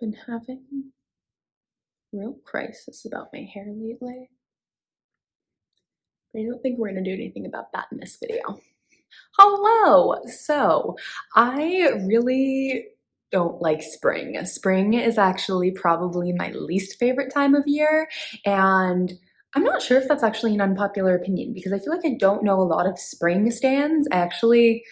been having real crisis about my hair lately. But I don't think we're gonna do anything about that in this video. Hello! So, I really don't like spring. Spring is actually probably my least favorite time of year, and I'm not sure if that's actually an unpopular opinion because I feel like I don't know a lot of spring stands. I actually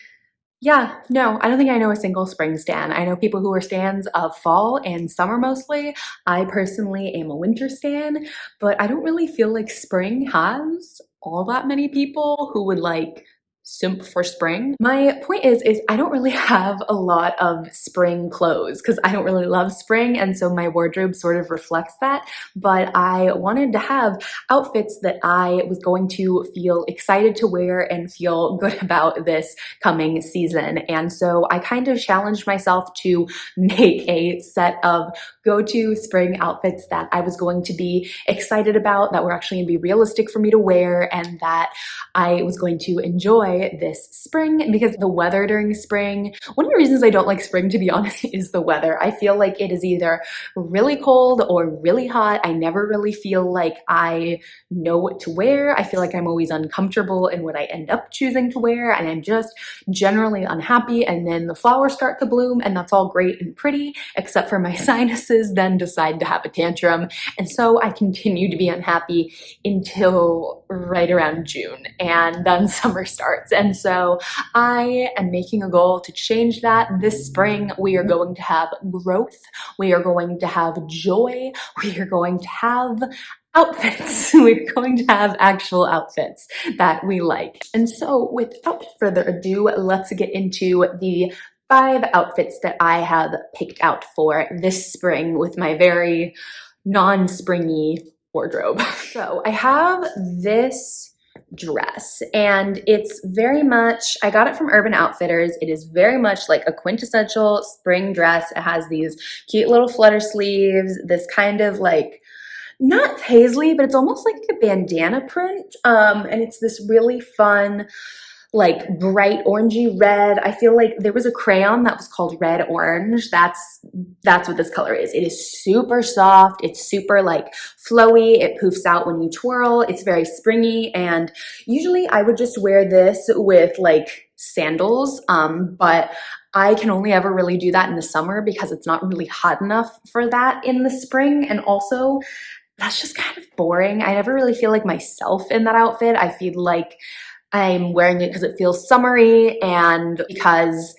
yeah, no, I don't think I know a single spring stan. I know people who are stans of fall and summer mostly. I personally am a winter stan, but I don't really feel like spring has all that many people who would like simp for spring. My point is, is I don't really have a lot of spring clothes because I don't really love spring and so my wardrobe sort of reflects that, but I wanted to have outfits that I was going to feel excited to wear and feel good about this coming season. And so I kind of challenged myself to make a set of go-to spring outfits that I was going to be excited about, that were actually gonna be realistic for me to wear and that I was going to enjoy this spring because the weather during spring, one of the reasons I don't like spring to be honest is the weather. I feel like it is either really cold or really hot. I never really feel like I know what to wear. I feel like I'm always uncomfortable in what I end up choosing to wear and I'm just generally unhappy and then the flowers start to bloom and that's all great and pretty except for my sinuses then decide to have a tantrum and so I continue to be unhappy until right around June and then summer starts and so I am making a goal to change that this spring. We are going to have growth. We are going to have joy. We are going to have outfits. We're going to have actual outfits that we like. And so without further ado, let's get into the five outfits that I have picked out for this spring with my very non-springy wardrobe. So I have this dress. And it's very much I got it from Urban Outfitters. It is very much like a quintessential spring dress. It has these cute little flutter sleeves this kind of like not paisley but it's almost like a bandana print. Um, and it's this really fun like bright orangey red. I feel like there was a crayon that was called red orange. That's that's what this color is. It is super soft. It's super like flowy. It poofs out when you twirl. It's very springy and usually I would just wear this with like sandals um, but I can only ever really do that in the summer because it's not really hot enough for that in the spring and also that's just kind of boring. I never really feel like myself in that outfit. I feel like I'm wearing it because it feels summery and because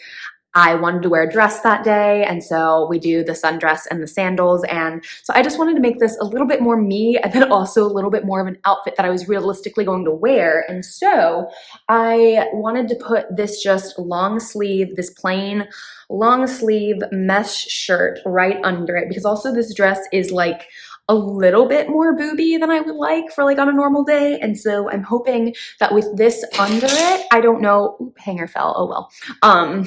I wanted to wear a dress that day and so we do the sundress and the sandals and so I just wanted to make this a little bit more me and then also a little bit more of an outfit that I was realistically going to wear and so I wanted to put this just long sleeve, this plain long sleeve mesh shirt right under it because also this dress is like a little bit more booby than I would like for like on a normal day. And so I'm hoping that with this under it, I don't know, Oop, hanger fell, oh well. Um,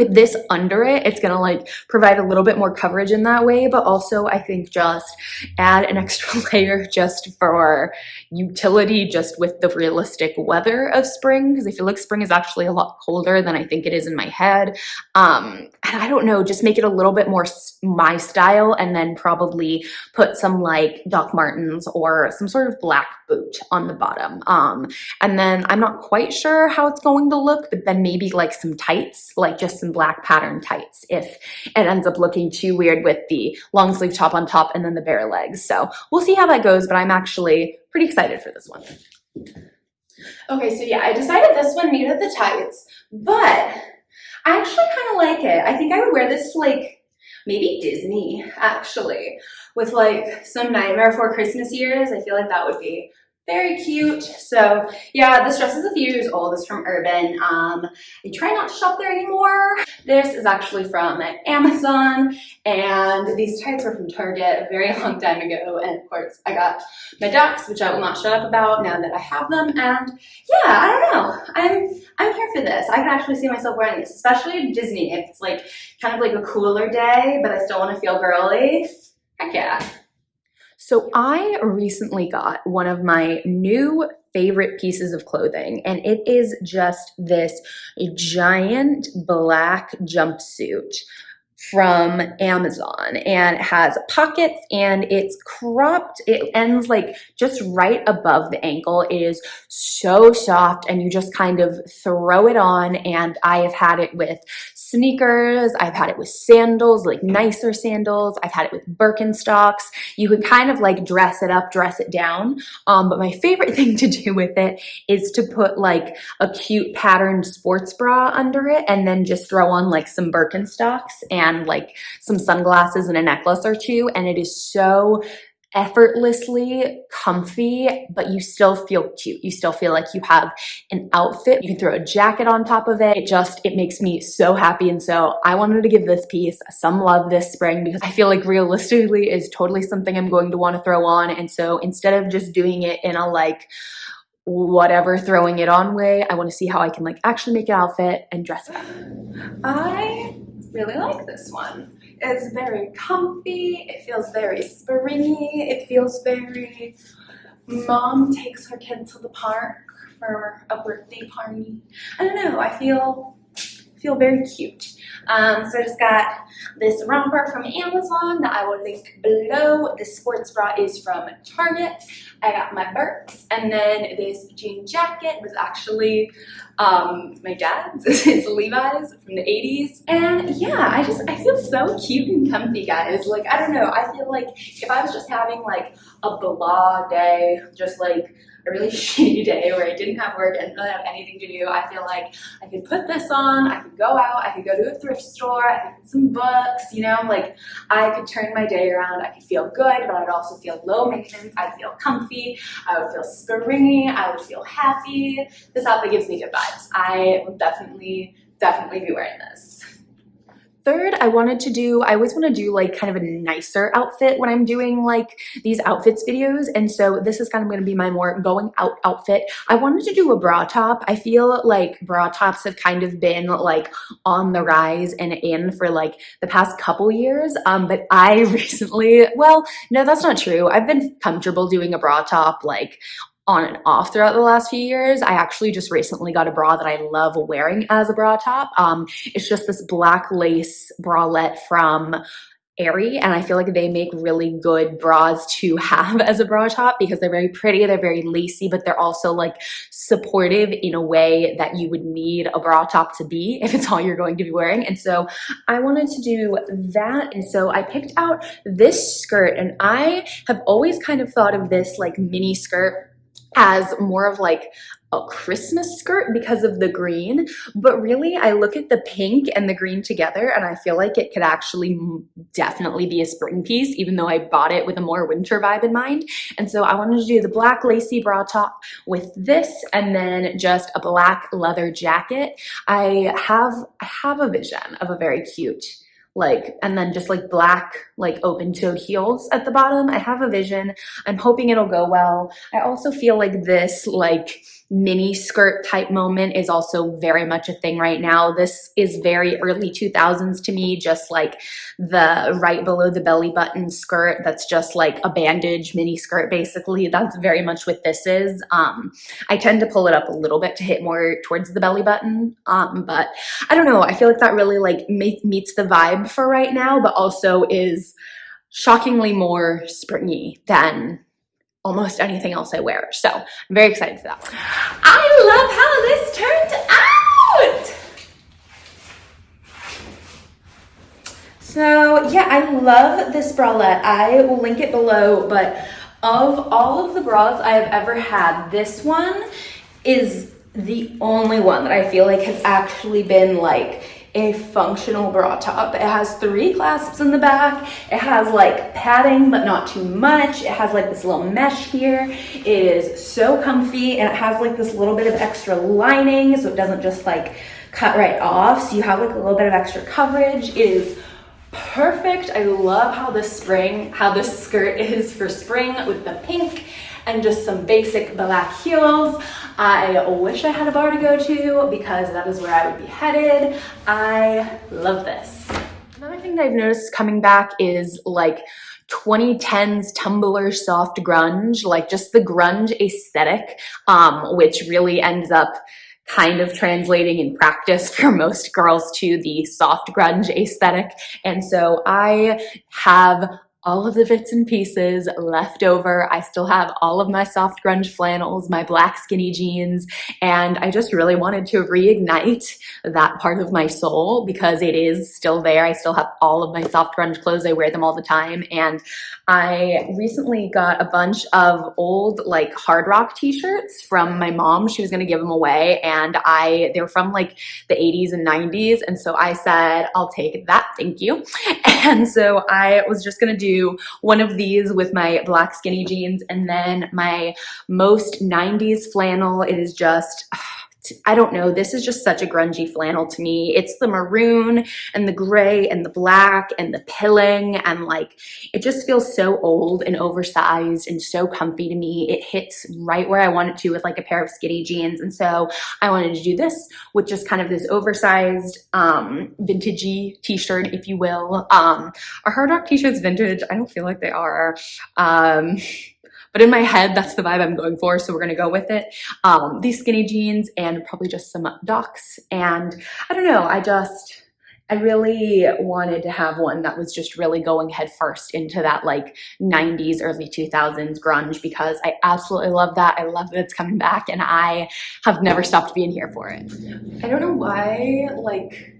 with this under it, it's gonna like provide a little bit more coverage in that way, but also I think just add an extra layer just for utility, just with the realistic weather of spring, because I feel like spring is actually a lot colder than I think it is in my head. Um, and I don't know, just make it a little bit more my style and then probably put some like Doc Martens or some sort of black boot on the bottom. Um, and then I'm not quite sure how it's going to look, but then maybe like some tights, like just some black pattern tights if it ends up looking too weird with the long sleeve top on top and then the bare legs. So we'll see how that goes, but I'm actually pretty excited for this one. Okay, so yeah, I decided this one needed the tights, but I actually kind of like it. I think I would wear this to like maybe Disney actually with like some Nightmare Before Christmas years. I feel like that would be very cute. So yeah, this dress is a few years old. It's from Urban. Um, I try not to shop there anymore. This is actually from Amazon and these tights were from Target a very long time ago. And of course I got my ducks, which I will not shut up about now that I have them. And yeah, I don't know. I'm, I'm here for this. I can actually see myself wearing this, especially Disney. If it's like kind of like a cooler day, but I still want to feel girly. Heck yeah. So I recently got one of my new favorite pieces of clothing and it is just this giant black jumpsuit from Amazon and it has pockets and it's cropped. It ends like just right above the ankle. It is so soft and you just kind of throw it on and I have had it with sneakers. I've had it with sandals, like nicer sandals. I've had it with Birkenstocks. You can kind of like dress it up, dress it down. Um, but my favorite thing to do with it is to put like a cute patterned sports bra under it and then just throw on like some Birkenstocks and like some sunglasses and a necklace or two. And it is so effortlessly comfy, but you still feel cute. You still feel like you have an outfit. You can throw a jacket on top of it. It just, it makes me so happy. And so I wanted to give this piece some love this spring because I feel like realistically is totally something I'm going to want to throw on. And so instead of just doing it in a like, whatever throwing it on way, I want to see how I can like actually make an outfit and dress up. I really like this one. It's very comfy. It feels very springy. It feels very mom takes her kid to the park for a birthday party. I don't know. I feel feel very cute. Um, so I just got this romper from Amazon that I will link below. This sports bra is from Target. I got my Birks and then this jean jacket was actually um, my dad's. it's Levi's from the 80s. And yeah, I just, I feel so cute and comfy, guys. Like, I don't know. I feel like if I was just having like a blah day, just like a really shitty day where I didn't have work and didn't really have anything to do, I feel like I could put this on, I could go out, I could go to a thrift store, I could get some books, you know, like I could turn my day around, I could feel good, but I'd also feel low maintenance, I'd feel comfy, I would feel springy, I would feel happy. This outfit gives me good vibes. I will definitely, definitely be wearing this. Third, I wanted to do, I always want to do like kind of a nicer outfit when I'm doing like these outfits videos. And so this is kind of going to be my more going out outfit. I wanted to do a bra top. I feel like bra tops have kind of been like on the rise and in for like the past couple years. Um, but I recently, well, no, that's not true. I've been comfortable doing a bra top like on and off throughout the last few years. I actually just recently got a bra that I love wearing as a bra top. Um, it's just this black lace bralette from Aerie and I feel like they make really good bras to have as a bra top because they're very pretty, they're very lacy, but they're also like supportive in a way that you would need a bra top to be if it's all you're going to be wearing. And so I wanted to do that. And so I picked out this skirt and I have always kind of thought of this like mini skirt as more of like a Christmas skirt because of the green, but really I look at the pink and the green together and I feel like it could actually definitely be a spring piece, even though I bought it with a more winter vibe in mind. And so I wanted to do the black lacy bra top with this and then just a black leather jacket. I have, I have a vision of a very cute like, and then just like black, like open toed heels at the bottom. I have a vision. I'm hoping it'll go well. I also feel like this like mini skirt type moment is also very much a thing right now. This is very early 2000s to me, just like the right below the belly button skirt that's just like a bandage mini skirt basically. That's very much what this is. Um, I tend to pull it up a little bit to hit more towards the belly button, um, but I don't know. I feel like that really like meets the vibe for right now, but also is shockingly more springy than almost anything else I wear. So I'm very excited for that. I love how this turned out. So yeah, I love this bralette. I will link it below, but of all of the bras I have ever had, this one is the only one that I feel like has actually been like a functional bra top. It has three clasps in the back. It has like padding, but not too much. It has like this little mesh here. It is so comfy and it has like this little bit of extra lining so it doesn't just like cut right off. So you have like a little bit of extra coverage. It is perfect. I love how this spring, how this skirt is for spring with the pink and just some basic black heels. I wish I had a bar to go to because that is where I would be headed. I love this. Another thing that I've noticed coming back is like 2010s Tumblr soft grunge, like just the grunge aesthetic, um, which really ends up kind of translating in practice for most girls to the soft grunge aesthetic. And so I have all of the bits and pieces left over. I still have all of my soft grunge flannels, my black skinny jeans, and I just really wanted to reignite that part of my soul because it is still there. I still have all of my soft grunge clothes. I wear them all the time. And I recently got a bunch of old like hard rock t-shirts from my mom. She was gonna give them away and I, they were from like the 80s and 90s. And so I said, I'll take that, thank you. And so I was just gonna do one of these with my black skinny jeans and then my most 90s flannel. It is just, I don't know, this is just such a grungy flannel to me. It's the maroon and the gray and the black and the pilling and like, it just feels so old and oversized and so comfy to me. It hits right where I want it to with like a pair of skinny jeans. And so I wanted to do this with just kind of this oversized, um, vintagey t-shirt, if you will. Um, are Hard Rock t-shirts vintage? I don't feel like they are. Um, but in my head, that's the vibe I'm going for, so we're gonna go with it. Um, these skinny jeans and probably just some docs. And I don't know, I just, I really wanted to have one that was just really going headfirst into that like 90s, early 2000s grunge because I absolutely love that. I love that it's coming back and I have never stopped being here for it. I don't know why like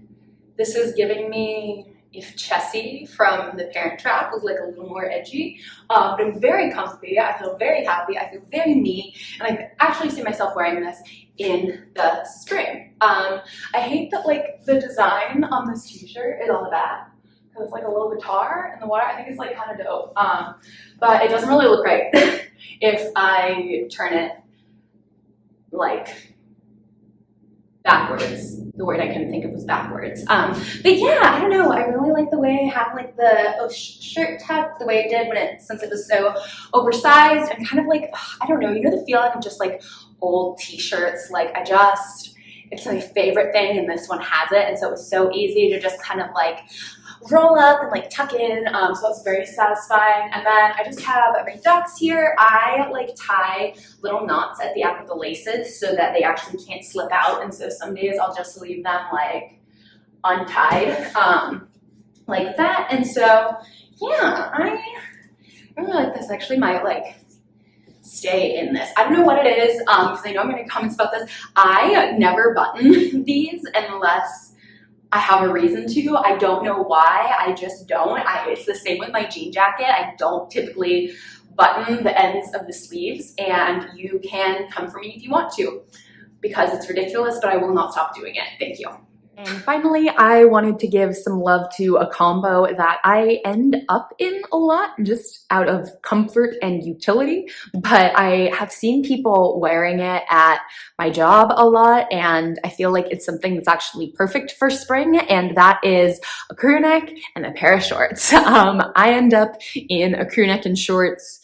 this is giving me if Chessy from The Parent Trap was like a little more edgy. Um, but I'm very comfy. I feel very happy. I feel very me. And I actually see myself wearing this in the spring. Um, I hate that like the design on this t-shirt is the back. Because it's like a little guitar in the water. I think it's like kind of dope. Um, but it doesn't really look right if I turn it like backwards. The word I couldn't think of was backwards. Um, but yeah, I don't know. I really like the way I have like the oh, shirt tucked the way it did when it, since it was so oversized and kind of like, I don't know, you know the feeling of just like old t-shirts. Like I just, it's my favorite thing and this one has it. And so it was so easy to just kind of like roll up and like tuck in. Um, so it's very satisfying. And then I just have my ducks here. I like tie little knots at the end of the laces so that they actually can't slip out. And so some days I'll just leave them like untied um, like that. And so yeah, I, really like this. Actually might like stay in this. I don't know what it is because um, I know I'm going to comments about this. I never button these unless I have a reason to. I don't know why. I just don't. I, it's the same with my jean jacket. I don't typically button the ends of the sleeves and you can come for me if you want to because it's ridiculous, but I will not stop doing it. Thank you. And finally, I wanted to give some love to a combo that I end up in a lot just out of comfort and utility, but I have seen people wearing it at my job a lot and I feel like it's something that's actually perfect for spring and that is a crew neck and a pair of shorts. Um, I end up in a crew neck and shorts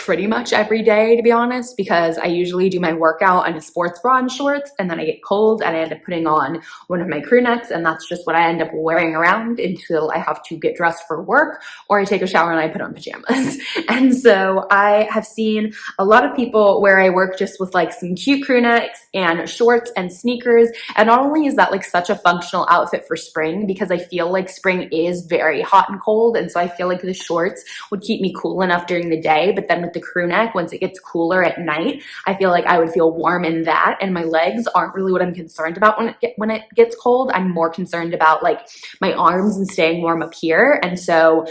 pretty much every day to be honest because I usually do my workout in a sports bra and shorts and then I get cold and I end up putting on one of my crew necks and that's just what I end up wearing around until I have to get dressed for work or I take a shower and I put on pajamas. and so I have seen a lot of people where I work just with like some cute crew necks and shorts and sneakers and not only is that like such a functional outfit for spring because I feel like spring is very hot and cold and so I feel like the shorts would keep me cool enough during the day but then with the crew neck, once it gets cooler at night, I feel like I would feel warm in that. And my legs aren't really what I'm concerned about when it, get, when it gets cold. I'm more concerned about like my arms and staying warm up here. And so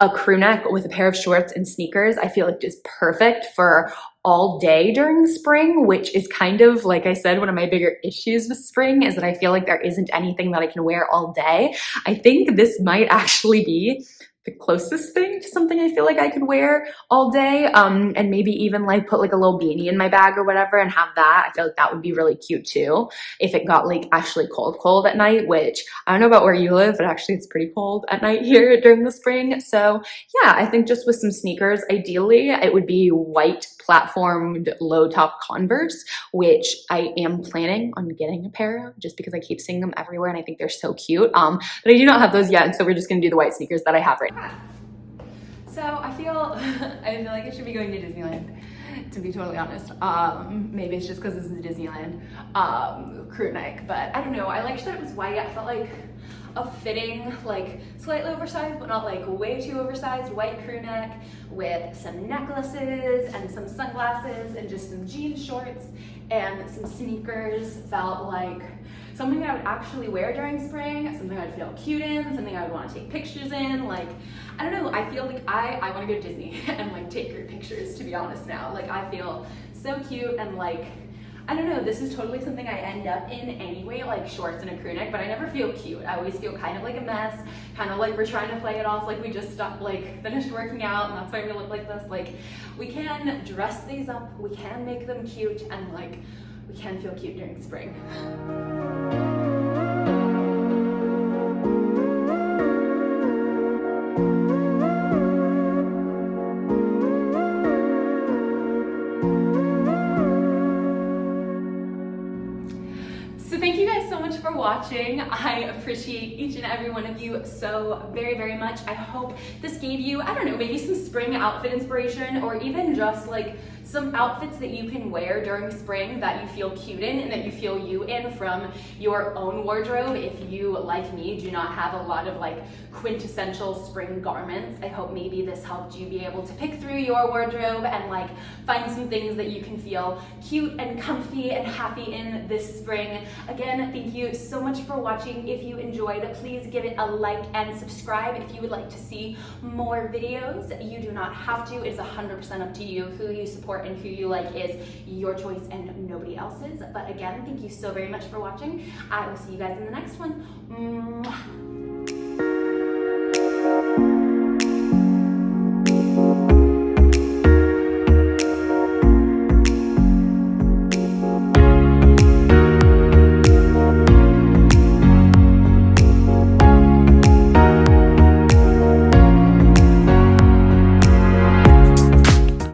a crew neck with a pair of shorts and sneakers, I feel like is perfect for all day during spring, which is kind of, like I said, one of my bigger issues with spring is that I feel like there isn't anything that I can wear all day. I think this might actually be the closest thing to something I feel like I could wear all day um, and maybe even like put like a little beanie in my bag or whatever and have that. I feel like that would be really cute too if it got like actually cold cold at night, which I don't know about where you live, but actually it's pretty cold at night here during the spring. So yeah, I think just with some sneakers, ideally it would be white platformed low top Converse, which I am planning on getting a pair of just because I keep seeing them everywhere and I think they're so cute. Um, but I do not have those yet. And so we're just gonna do the white sneakers that I have right So I feel, I feel like I should be going to Disneyland to be totally honest. Um, maybe it's just because this is Disneyland um, crew neck, but I don't know. I liked that it was white. I felt like a fitting, like slightly oversized, but not like way too oversized white crew neck with some necklaces and some sunglasses and just some jean shorts and some sneakers felt like something I would actually wear during spring, something I'd feel cute in, something I would want to take pictures in. Like, I don't know, I feel like I, I want to go to Disney and like take group pictures to be honest now. Like I feel so cute and like I don't know, this is totally something I end up in anyway, like shorts and a crew neck, but I never feel cute. I always feel kind of like a mess, kind of like we're trying to play it off like we just stopped, like finished working out and that's why we look like this. Like we can dress these up, we can make them cute and like we can feel cute during spring. Watching. I appreciate each and every one of you so very, very much. I hope this gave you, I don't know, maybe some spring outfit inspiration or even just like some outfits that you can wear during spring that you feel cute in and that you feel you in from your own wardrobe. If you, like me, do not have a lot of like quintessential spring garments, I hope maybe this helped you be able to pick through your wardrobe and like find some things that you can feel cute and comfy and happy in this spring. Again, thank you so much for watching. If you enjoyed, please give it a like and subscribe if you would like to see more videos. You do not have to. It is 100% up to you who you support and who you like is your choice and nobody else's. But again, thank you so very much for watching. I will see you guys in the next one. Mwah.